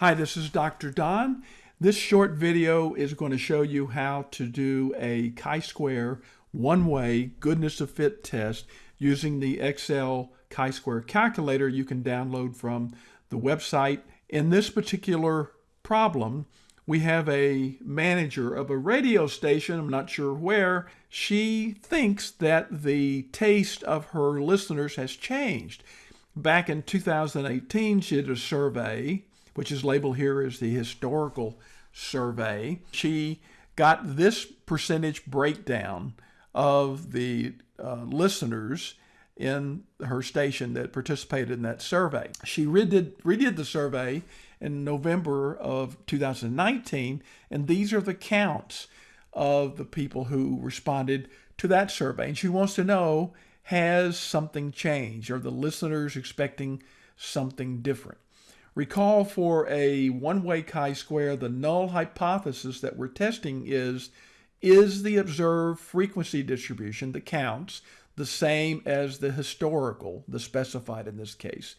Hi, this is Dr. Don. This short video is going to show you how to do a chi-square one-way goodness of fit test using the Excel chi-square calculator you can download from the website. In this particular problem, we have a manager of a radio station, I'm not sure where. She thinks that the taste of her listeners has changed. Back in 2018, she did a survey which is labeled here as the historical survey. She got this percentage breakdown of the uh, listeners in her station that participated in that survey. She redid, redid the survey in November of 2019, and these are the counts of the people who responded to that survey. And she wants to know, has something changed? Are the listeners expecting something different? Recall for a one-way chi-square, the null hypothesis that we're testing is, is the observed frequency distribution, the counts, the same as the historical, the specified in this case?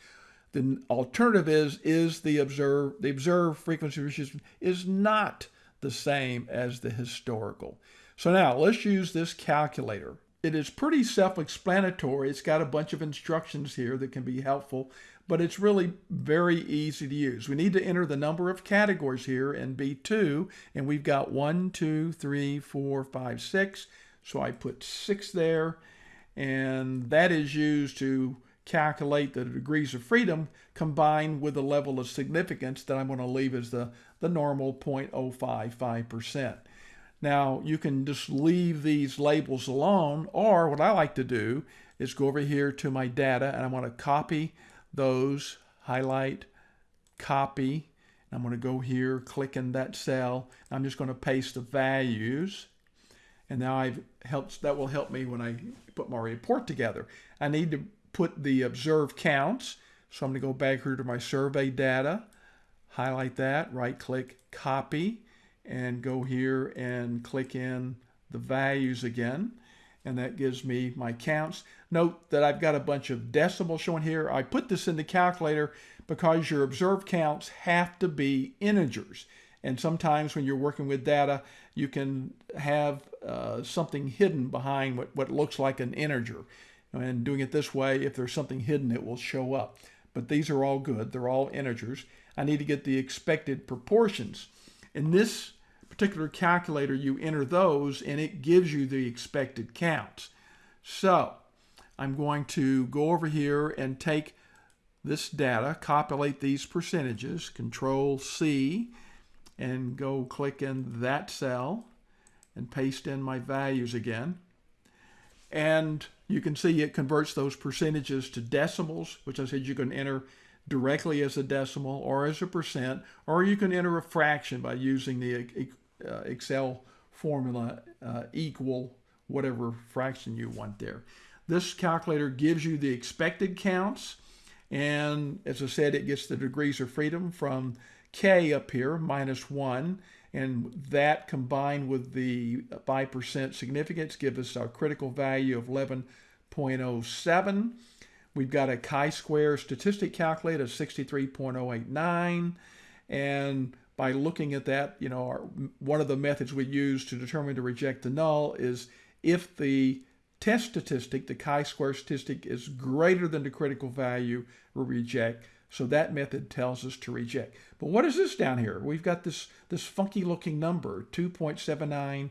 The alternative is, is the observed, the observed frequency distribution is not the same as the historical. So now let's use this calculator. It is pretty self-explanatory. It's got a bunch of instructions here that can be helpful but it's really very easy to use. We need to enter the number of categories here in B2, and we've got one, two, three, four, five, six. So I put six there, and that is used to calculate the degrees of freedom combined with the level of significance that I'm going to leave as the, the normal 0.055%. Now, you can just leave these labels alone, or what I like to do is go over here to my data, and I want to copy those, highlight, copy. And I'm going to go here, click in that cell. I'm just going to paste the values. And now I've helped, that will help me when I put my report together. I need to put the observed counts. So I'm going to go back here to my survey data, highlight that, right click, copy, and go here and click in the values again and that gives me my counts. Note that I've got a bunch of decimals showing here. I put this in the calculator because your observed counts have to be integers. And sometimes when you're working with data, you can have uh, something hidden behind what, what looks like an integer. And doing it this way, if there's something hidden, it will show up. But these are all good. They're all integers. I need to get the expected proportions. In this particular calculator, you enter those and it gives you the expected counts. So I'm going to go over here and take this data, copulate these percentages, Control C, and go click in that cell and paste in my values again. And you can see it converts those percentages to decimals, which I said you can enter directly as a decimal or as a percent, or you can enter a fraction by using the uh, Excel formula uh, equal whatever fraction you want there. This calculator gives you the expected counts. And as I said, it gets the degrees of freedom from K up here, minus 1. And that combined with the 5% significance gives us our critical value of 11.07. We've got a chi-square statistic calculator of 63.089. And by looking at that, you know, our, one of the methods we use to determine to reject the null is if the test statistic, the chi-square statistic, is greater than the critical value, we reject. So that method tells us to reject. But what is this down here? We've got this, this funky looking number, 2.79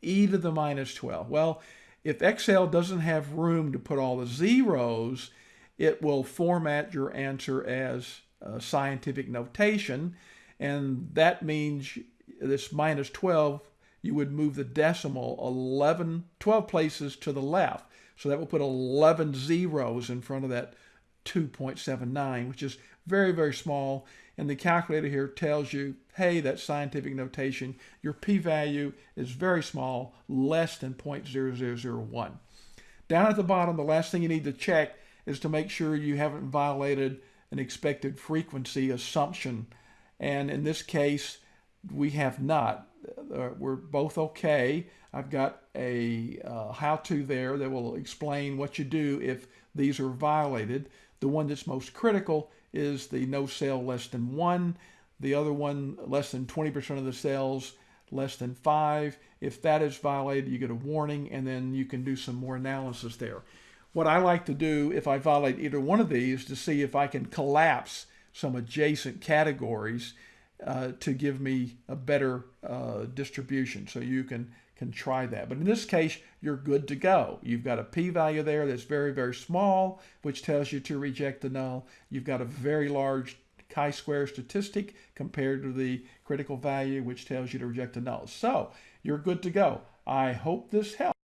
e to the minus 12. Well, if Excel doesn't have room to put all the zeros, it will format your answer as scientific notation and that means this minus 12, you would move the decimal 11, 12 places to the left. So that will put 11 zeros in front of that 2.79, which is very, very small. And the calculator here tells you, hey, that scientific notation, your p-value is very small, less than 0.0001. Down at the bottom, the last thing you need to check is to make sure you haven't violated an expected frequency assumption and in this case, we have not. Uh, we're both okay. I've got a uh, how-to there that will explain what you do if these are violated. The one that's most critical is the no sale less than one. The other one, less than 20% of the sales, less than five. If that is violated, you get a warning, and then you can do some more analysis there. What I like to do if I violate either one of these to see if I can collapse some adjacent categories uh, to give me a better uh, distribution. So you can can try that. But in this case, you're good to go. You've got a p-value there that's very, very small, which tells you to reject the null. You've got a very large chi-square statistic compared to the critical value, which tells you to reject the null. So you're good to go. I hope this helps.